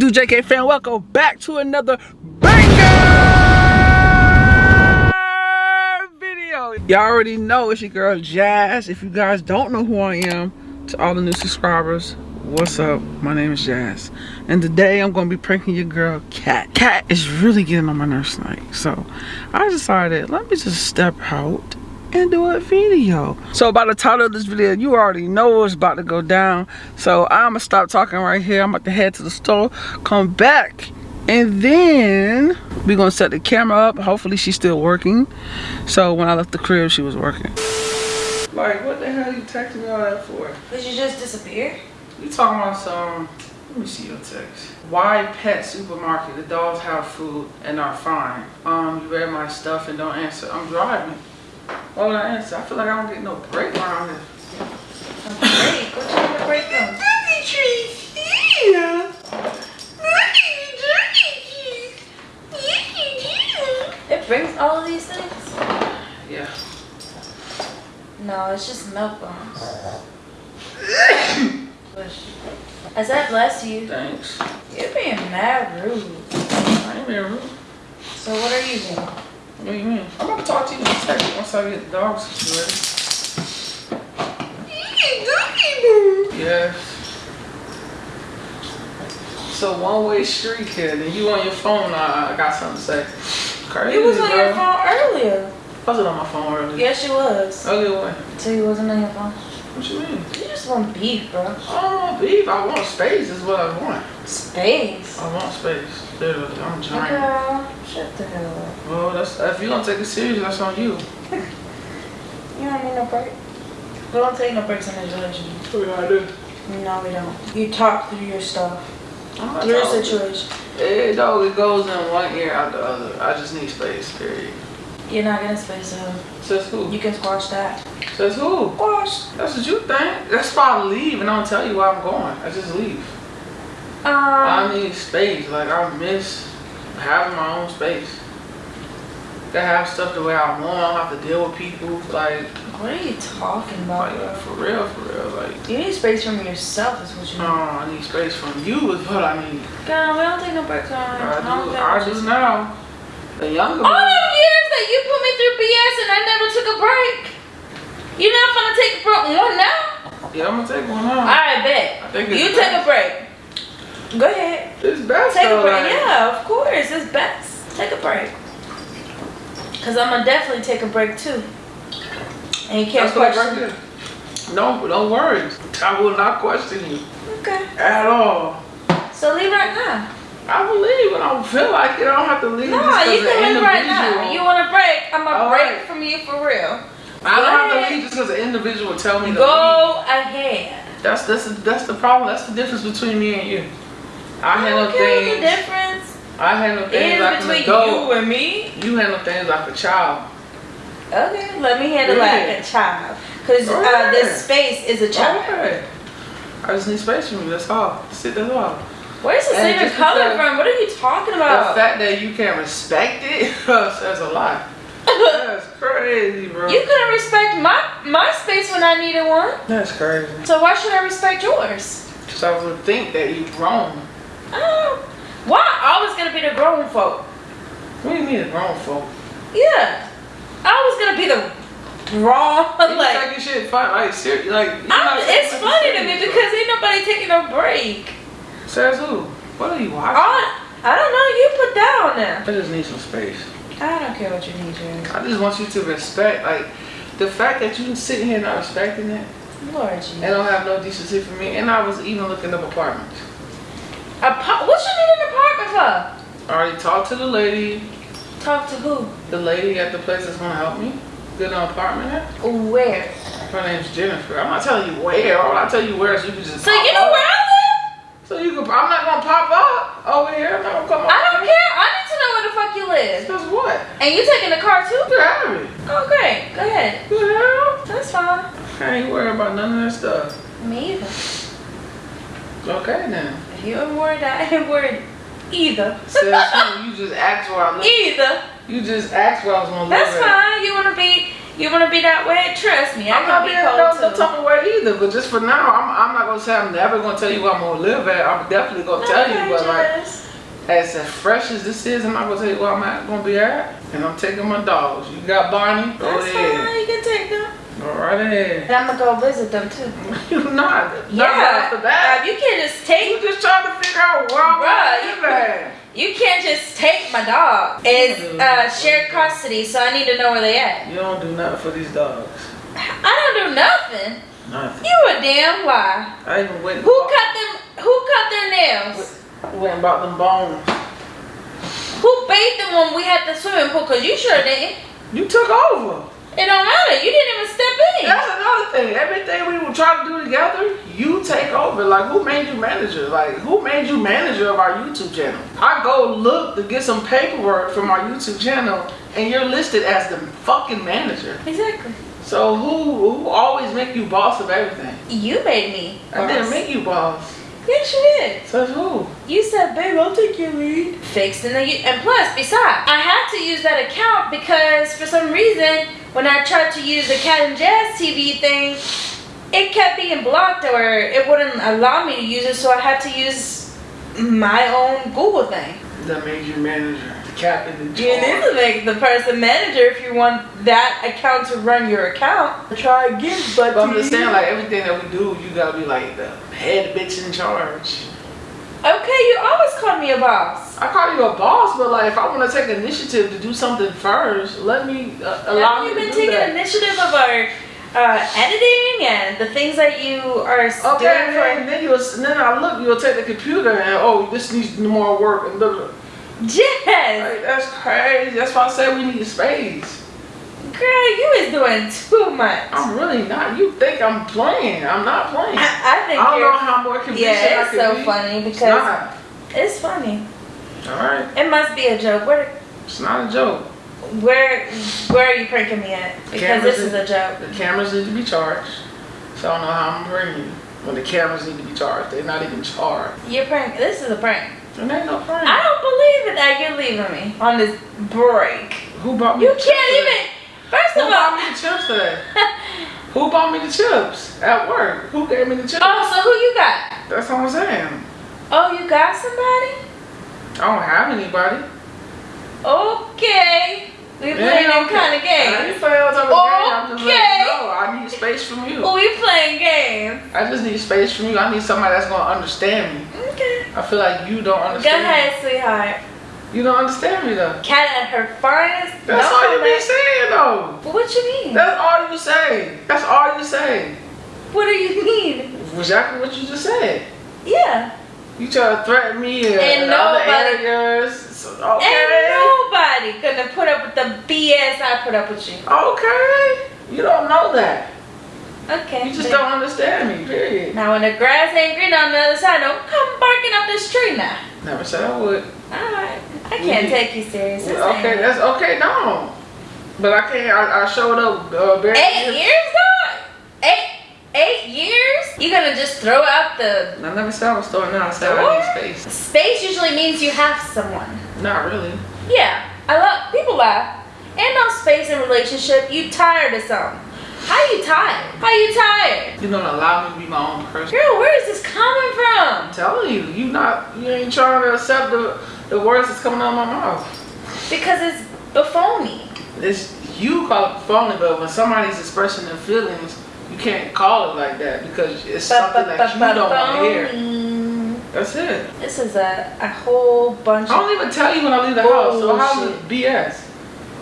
Do, JK fan? Welcome back to another banger video. Y'all already know it's your girl Jazz. If you guys don't know who I am, to all the new subscribers, what's up? My name is Jazz. And today I'm gonna be pranking your girl Cat. Cat is really getting on my nerves tonight. So I decided let me just step out and do a video. So by the title of this video, you already know it's about to go down. So I'm gonna stop talking right here. I'm about to head to the store, come back, and then we're gonna set the camera up. Hopefully she's still working. So when I left the crib, she was working. Like, what the hell are you texting me all that for? Did you just disappear? You talking about some, let me see your text. Why pet supermarket? The dogs have food and are fine. Um, you read my stuff and don't answer. I'm driving. Why would I answer? I feel like I don't get no break around here. Break? What you need a break from? Daddy trees here. It brings all of these things? Yeah. No, it's just milk bones. Push. I said bless you. Thanks. You're being mad rude. I ain't being rude. So what are you doing? What do you mean? I'm gonna talk to you in a second once I get the dogs situated. Yes. It's a one-way street here. Then you on your phone, I, I got something to say. Crazy, You was on bro. your phone earlier. I was on my phone earlier. Yes, you was. Earlier what? So you wasn't on your phone. What you mean? You just want beef, bro. I don't want beef. I want space is what I want. Space. I want space. Literally, I'm giant. Girl, shut the hell up. Well, that's if you don't take it serious, that's on you. You don't need no break. We don't take no breaks in this relationship. What I do? No, we don't. You talk through your stuff. I'm not Your talking. situation. It dog, it goes in one ear out the other. I just need space. Period. You're not gonna space out. Says who? You can squash that. Says who? Squash. That's what you think. That's why I leave and I don't tell you where I'm going. I just leave. Um, I need space. Like I miss having my own space. To have stuff the way I want. I don't have to deal with people. Like, what are you talking about, like for real, for real. Like, You need space from yourself, is what you need. Uh, I need space from you. Is what I need. God, we don't take no breaks uh, on. I don't do. I you do now. The younger All them years that you put me through BS and I never took a break. You're not gonna take a break one now? Yeah, I'm gonna take one now. I bet. I think You best. take a break. Go ahead. It's best Take a though, break. like- Yeah, of course. It's best. Take a break. Cause I'm gonna definitely take a break too. And you can't That's question. right there. No, don't worry. I will not question you Okay. at all. So leave right now. I will leave when I don't feel like it. I don't have to leave No, you can leave right now. You want a break? I'm gonna All break right. from you for real. I don't have to leave just because an individual tell me. Go ahead. That's that's that's the problem. That's the difference between me and you. I handle okay, the difference I handle things like an between adult. you and me. You handle things like a child. Okay, let me handle Go like a child. Cause Go uh, this space is a child. Okay. I just need space from you. That's all. That's it. That's all. Where's the same color from? What are you talking about? The fact that you can't respect it says a lot. That's crazy, bro. you couldn't respect my my space when I needed one. That's crazy. So why should I respect yours? Cause I would think that you grown. Oh, why always gonna be the grown folk? What do you mean, the grown folk? Yeah, I always gonna be the wrong. You like taking shit fun, like serious, like. you're not I'm, it's funny to me because ain't nobody taking a break. Says who? What are you watching? I, I don't know. You put that on there. I just need some space. I don't care what you need, Jerry. I just want you to respect, like, the fact that you sitting here not respecting it Lord and Jesus. don't have no decency for me. And I was even looking up apartments. Apa- what you apartment? I already talked to the lady, Talk to who? the lady at the place that's gonna help me get an apartment at. Where? Her name's Jennifer. I'm not telling you where. All I tell you where is you can just. So you know up. where I live? So you can. I'm not gonna pop up over here. I'm not gonna come. I don't care. I need to know where the fuck you live. Because what? And you taking the car too? It. Oh, great. Go ahead. Hell? That's fine. I ain't worried about none of that stuff. Me either. Okay then. If you ain't worried, I ain't worried either. You just asked where I live. either. You just asked where I was gonna live. That's at. fine. You wanna be You want to be that way? Trust me, I I'm not be being no, no type of way either. But just for now, I'm, I'm not gonna say I'm never gonna tell you where I'm gonna live at. I'm definitely gonna tell you, but like as fresh as this is, I'm not gonna tell you where I'm at, gonna be at. And I'm taking my dogs. You got Barney? Go That's ahead. fine. You can take them. Go right. And I'm gonna go visit them too. You not. Not Yeah. right off the bat. Uh, you can't just take. You just trying to figure out where I'm Bruh, gonna at. You can't just take my dog. It's uh, shared custody, so I need to know where they at. You don't do nothing for these dogs. I don't do nothing. Nothing. You a damn lie. I even went. Who cut them? Who cut their nails? Went and bought them bones. Who bathed them when we had the swimming pool? Cause you sure didn't. You took over. It don't matter. You didn't even step in. That's another thing. Everything we were trying to do together, you take over. Like, who made you manager? Like, who made you manager of our YouTube channel? I go look to get some paperwork from our YouTube channel, and you're listed as the fucking manager. Exactly. So who who always make you boss of everything? You made me. I didn't boss. make you boss. Yes, you did. So who? You said, babe, I'll take your lead. Fixed and then you, and plus, besides, I had to use that account because for some reason, when I tried to use the Cat and Jazz TV thing, it kept being blocked or it wouldn't allow me to use it, so I had to use my own Google thing. That made you manager, the captain, the You need to make the person manager if you want that account to run your account. Try again, but, But I'm just saying, like everything that we do, you gotta be like the head bitch in charge. Okay, you always call me a boss. I call you a boss, but like if I want to take initiative to do something first, let me uh, allow Have you been to do taking that. initiative of our uh, editing and the things that you are Okay, doing and for? then, then and then I look, you'll take the computer and oh, this needs more work and blah, blah. Yes, Like, that's crazy. That's why I say we need space. Girl, you is doing too much. I'm really not. You think I'm playing? I'm not playing. I, I, I don't know how more convincing yeah, it's so be. funny It's because not. it's funny. All right, It must be a joke. Where, it's not a joke. where, where are you pranking me at? Because Cameras this is in- a joke. The cameras need to be charged. So I don't know how I'm bringing you. When the cameras need to be charged, they're not even charged. You're prank. This is a prank. And ain't no prank. I don't believe it that you're leaving me on this break. Who bought me You can't even. First Who of bought all. me the chips today? Who bought me the chips at work? Who gave me the chips? Oh, so who you got? That's what I'm saying. Oh, you got somebody? I don't have anybody. Okay. We playing them okay. kind of I games. didn't play all type of game. I'm just letting Okay. you know. I need space from you. Oh, we playing games. I just need space from you. I need somebody that's gonna understand me. Okay. I feel like you don't understand Go ahead, sweetheart. You don't understand me though. Cat at her finest. That's Don't all you be saying though. What you mean? That's all you say. That's all you say. What do you mean? Exactly what you just said. Yeah. You try to threaten me and, other nobody- areas. Okay. Ain't nobody gonna put up with the BS I put up with you. Okay. You don't know that. Okay. You just don't understand me, period. Now when the grass ain't green on the other side, don't come barking up this tree now. Never said I would. Alright. I can't We- take you seriously. Okay, that's okay, no. But I can't, I, I showed up uh, very Eight years, dog? Eight eight years? You gonna just throw out the I never said I was throwing out. I said I need space. space usually means you have someone. Not really. Yeah. I love people laugh. Ain't no space in relationship. You tired of something. How you tired? How you tired? You don't allow me to be my own person. Girl, where is this coming from? I'm telling you, you not, you ain't trying to accept the, the words that's coming out of my mouth. Because it's buffoni. It's you call it phony, but when somebody's expressing their feelings, you can't call it like that because it's something that you don't want to hear. That's it. This is a, a whole bunch I don't even tell you when I leave the house, so how's it BS?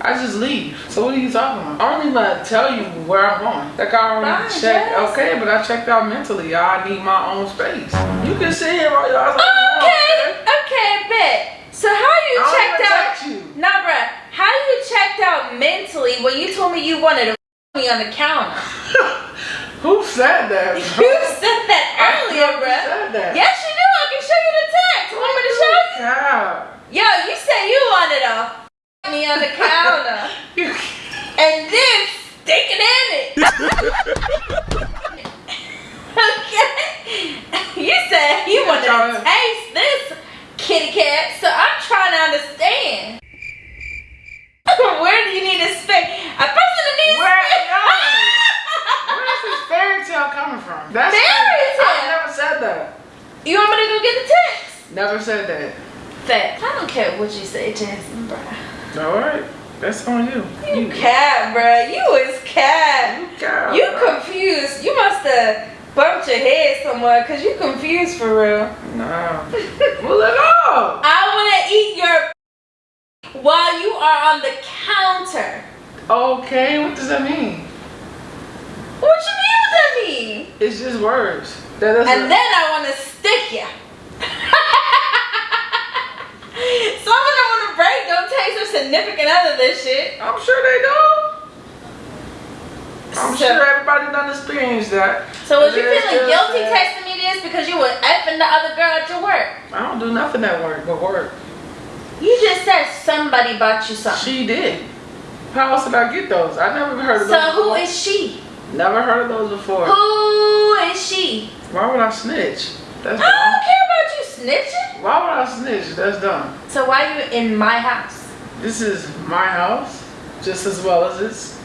I just leave. So what are you talking about? I don't even tell you where I'm going. Like I already Fine, checked. Jess. Okay, but I checked out mentally. I need my own space. You can sit here while eyes like, Okay, okay, bet. So how you I checked out? you. Nah, bruh. How you checked out mentally when you told me you wanted to me on the counter? Who said that? You said that earlier, bruh. said that. Yes, you do. I can show you the text. Want me to show you? Yeah. Yo, you said you wanted to me on the counter and then stick it in it. okay. You said you wanted to tryna- taste this so I'm trying to understand. Where do you need to space? A person that needs Where. No. Where is this fairy tale coming from? That's fairy tale. I never said that. You want me to go get the text? Never said that. Fact. I don't care what you say, Jasmine, bruh. Alright. That's on you. You, you. cat, bruh. You is cat. You, cat, you confused. You must have bumped your head somewhere because you confused for real. Nah. well, it off. I want to eat your while you are on the counter. Okay, what does that mean? What you mean what that mean? It's just words. That doesn't. And then I want to stick you. Some of them want to break don't take their significant other this shit. I'm sure they do. I'm So- sure everybody done experienced that. So was you feeling guilty texting me this because you were effing the other girl at your work? I don't do nothing at work but work. You just said somebody bought you something. She did. How else did I get those? I never heard of So those. who before. is she? Never heard of those before. Who is she? Why would I snitch? That's I dumb. don't care about you snitching. Why would I snitch? That's dumb. So why are you in my house? This is my house, just as well as it's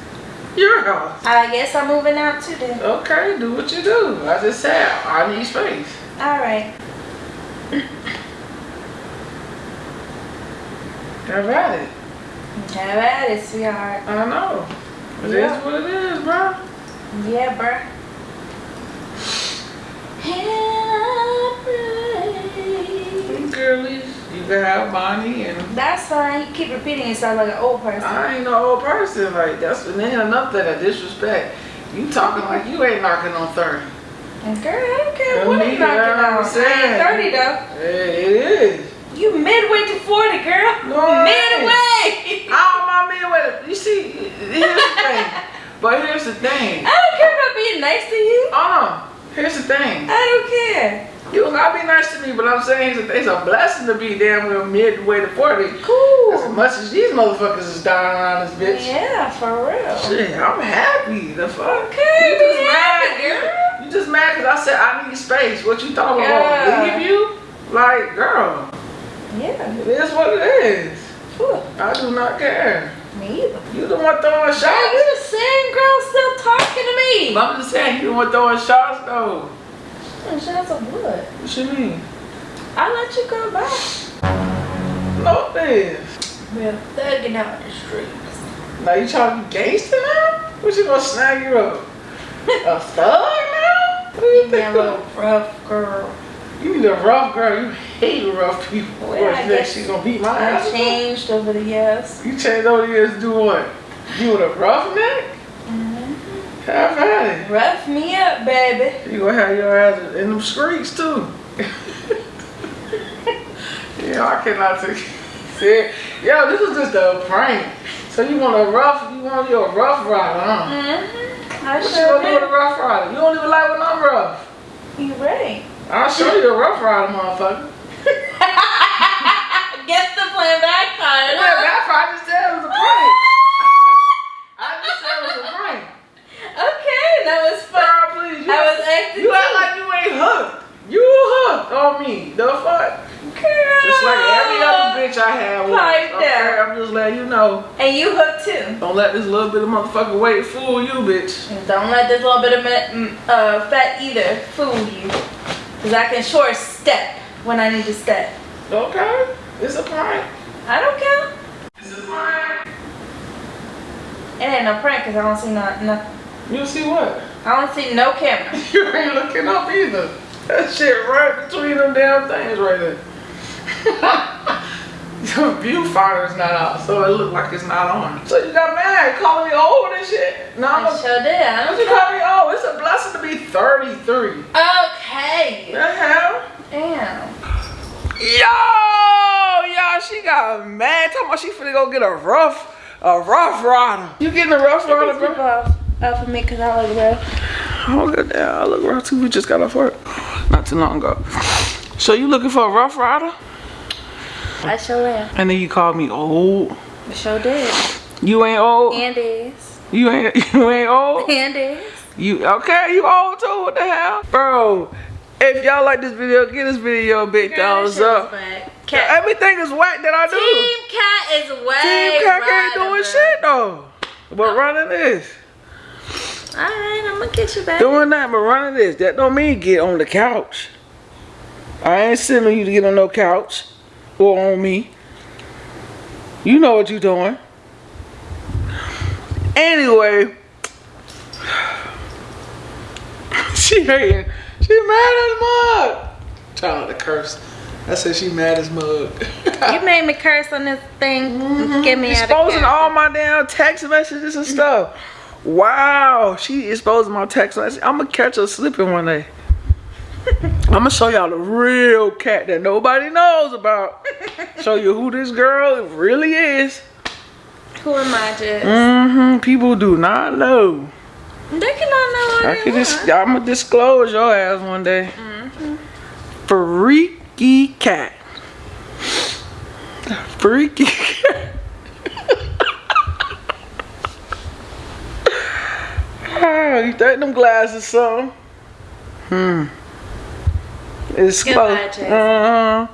your house. I guess I'm moving out too then. Okay, do what you do. I just said I need space. All right. Have at it. Have at it, sweetheart. I know. It is Yeah. what it is, bro. Yeah, bro. Girlies, you can have Bonnie and That's fine. You keep repeating yourself like an old person. I ain't no old person. Like that's and then another thing of disrespect. You talking like you ain't knocking on thirty. Girl, I don't care what I'm knocking that's what I'm on. I saying. ain't 30 though. Hey, it is. You midway to 40, girl. No, midway. All my it. You see, here's the thing. But here's the thing. I don't care about being nice to you. Uh, here's the thing. I don't care. You don't gotta be nice to me, but I'm saying it's a, it's a blessing to be damn near midway to 40. Cool. As much as these motherfuckers is dying around this bitch. Yeah, for real. Shit, I'm happy. The fuck? Okay, You just mad, girl. You just mad because I said I need space. What you talking I Yeah. leave you? Like, girl, Yeah. it is what it is. Ooh, I do not care. me either. You the one throwing Girl, shots. you the same girl still talking to me. I'm just saying, you the one throwing shots though. What? What you mean? I let you go back. Oh, no, this. We're thugging out in the streets. Now you trying to be gangster now? What you gonna snag you up? A thug now? What do you be a little rough girl. You need a rough girl. You hate rough people. Well, What, I you think guess she gonna beat my I ass? changed over the years. You changed over the years to do what? You with a roughneck? Have at it. Rough me up, baby. You gonna have your ass in them streets too. yeah, I cannot take it. Yo, this is just a prank. So you want a rough, you want your rough rider, huh? Mm-hmm. I What you gonna do with a rough rider? You don't even like when I'm rough. You ready? I'll show you the rough rider, motherfucker. Guess the plan backfired. Yeah, that's why I just said it was a prank. I just said it was a prank. Okay, that was fun. Girl, please. You, I was acting you act like you ain't hooked. You hooked on me. The fuck? Girl. Just like every other bitch I had. was. Okay. I'm just letting you know. And you hooked too. Don't let this little bit of motherfucking weight fool you, bitch. Don't let this little bit of mm, uh, fat either fool you. Cause I can short step when I need to step. Okay? It's a prank. I don't care. It's a prank. It ain't no prank cause I don't see no, no You see what? I don't see no camera. You ain't looking up either. That shit right between them damn things right there. Your viewfinder's not out, so it look like it's not on. So you got mad, calling me old and shit? No, I sure did. I don't you call me old? It's a blessing to be 33. Okay. The hell? Damn. Yo, y'all, she got mad. Talking about she finna go get a rough, a rough rider. You getting a rough rider, bro? Off of me because I look rough. Oh, good damn. I look rough too. We just got off work not too long ago. So you looking for a rough rider? I sure am. And then you called me old. I sure did. You ain't old. And is. You ain't you ain't old. And is. You okay? You old too? What the hell, bro? If y'all like this video, give this video a big thumbs up. Cat. Everything is whack that I do. Team Cat is way Team Cat ain't doing shit though. But running this, Alright, I'm gonna get you back. doing that, but running this, that don't mean get on the couch. I ain't sending you to get on no couch or on me. You know what you're doing. Anyway, she hating. She mad at mug. Trying to curse. I said she mad as mug. you made me curse on this thing. Get me out of Exposing all my damn text messages and stuff. Wow, she exposed my text messages. I'm gonna catch her slipping one day. I'm gonna show y'all the real cat that nobody knows about. show you who this girl really is. Who am I, Jess? Mm-hmm. People do not know. They cannot know I can dis- I'm gonna disclose your ass one day. Mm-hmm. Freaky cat. Freaky cat. Ah, you think them glasses some? Hmm. It's Goodbye, close. Jess. Uh-huh.